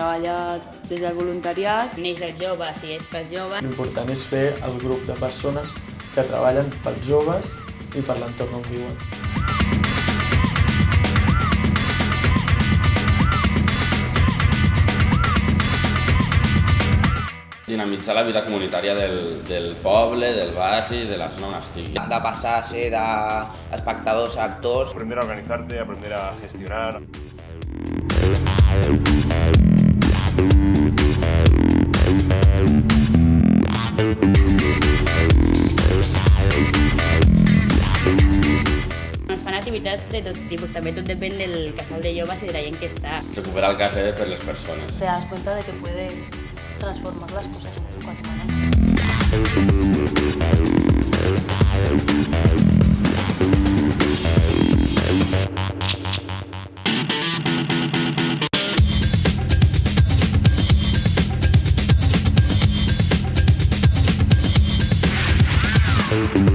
treballar des del voluntariat. Neix dels joves i és pels joves. L'important és fer el grup de persones que treballen pels joves i per l'entorn on viuen. dinamitzar la vida comunitària del, del poble, del barri, de la zona on estigui. De passar a ser d'espectadors a actors. Aprender a organizarte, aprender a gestionar. Els fan activitats de tot tipus, també tot depèn del casal de joves i de la gent que està. Recuperar el cafè per les persones. Te das cuenta de que puedes transformar las cosas en cuanto Thank you.